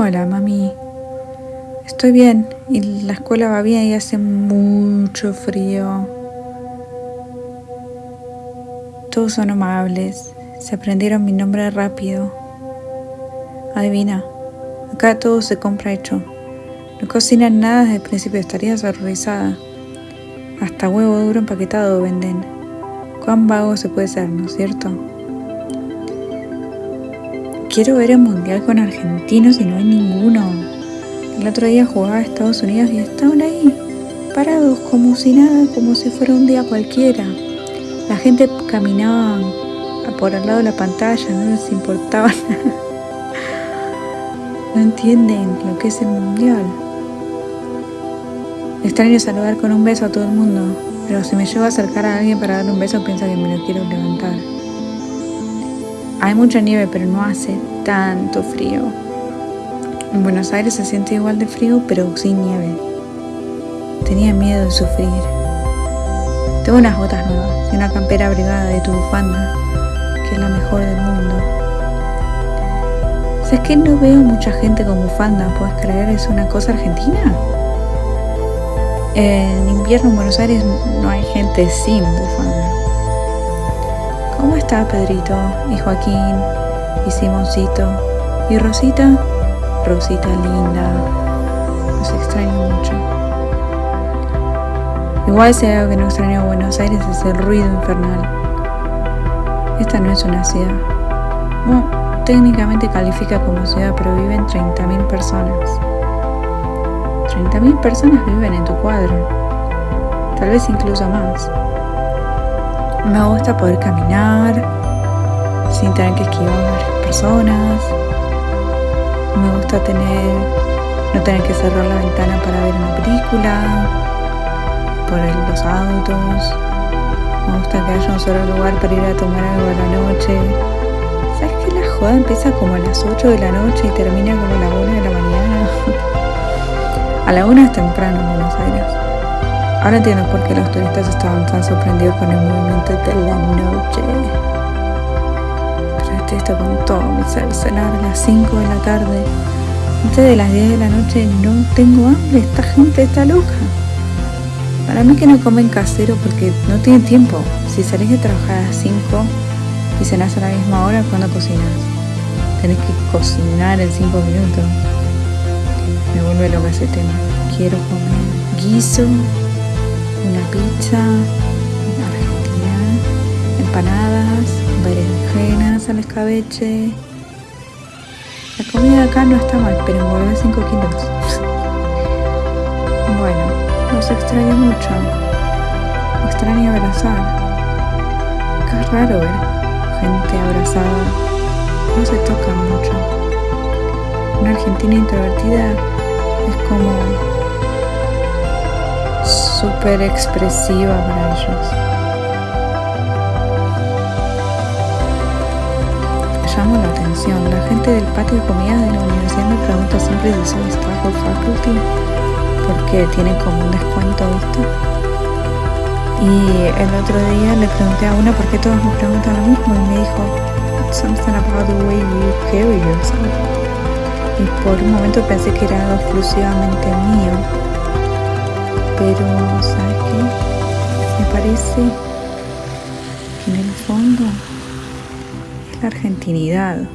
Hola, mami. Estoy bien y la escuela va bien y hace mucho frío. Todos son amables. Se aprendieron mi nombre rápido. Adivina, acá todo se compra hecho. No cocinan nada desde el principio, estarías horrorizada. Hasta huevo duro empaquetado venden. Cuán vago se puede ser, ¿no es cierto? Quiero ver el mundial con argentinos y no hay ninguno. El otro día jugaba a Estados Unidos y estaban ahí, parados como si nada, como si fuera un día cualquiera. La gente caminaba por al lado de la pantalla, no les importaba nada. No entienden lo que es el mundial. Extraño saludar con un beso a todo el mundo, pero si me llevo a acercar a alguien para darle un beso piensa que me lo quiero levantar. Hay mucha nieve, pero no hace tanto frío. En Buenos Aires se siente igual de frío, pero sin nieve. Tenía miedo de sufrir. Tengo unas botas nuevas y una campera abrigada de tu bufanda, que es la mejor del mundo. ¿Sabes que no veo mucha gente con bufanda? ¿Puedes creer? ¿Es una cosa argentina? En invierno en Buenos Aires no hay gente sin bufanda. ¿Cómo está Pedrito y Joaquín y Simoncito y Rosita? Rosita linda, los extraño mucho. Igual si algo que no extraño a Buenos Aires es el ruido infernal. Esta no es una ciudad. Bueno, técnicamente califica como ciudad, pero viven 30.000 personas. 30.000 personas viven en tu cuadro, tal vez incluso más. Me gusta poder caminar sin tener que esquivar a personas. Me gusta tener, no tener que cerrar la ventana para ver una película, por los autos. Me gusta que haya un solo lugar para ir a tomar algo a la noche. ¿Sabes que la joda empieza como a las 8 de la noche y termina como a la 1 de la mañana? a la 1 es temprano en Buenos Aires. Ahora entiendo por qué los turistas estaban tan sorprendidos con el movimiento de la noche. Pero estoy esto con todo mi cenar a las 5 de la tarde. Antes de las 10 de la noche no tengo hambre, esta gente está loca. Para mí que no comen casero porque no tienen tiempo. Si salís de trabajar a las 5 y cenás a la misma hora, ¿cuándo cocinas? Tenés que cocinar en 5 minutos. Me vuelve loca ese tema. Quiero comer guiso una pizza argentina, empanadas, berenjenas al escabeche. La comida acá no está mal, pero engordé 5 kilos. bueno, los extraño mucho. Extraño abrazar. Qué raro ver gente abrazada. No se tocan mucho. Una argentina introvertida es como súper expresiva para ellos. Llamo la atención. La gente del patio de comida de la universidad me pregunta siempre si soy staff o faculty porque tienen como un descuento, ¿viste? Y el otro día le pregunté a una por qué todos me preguntan lo mismo y me dijo something about the way you carry yourself. Y por un momento pensé que era algo exclusivamente mío Me parece que en el fondo es la argentinidad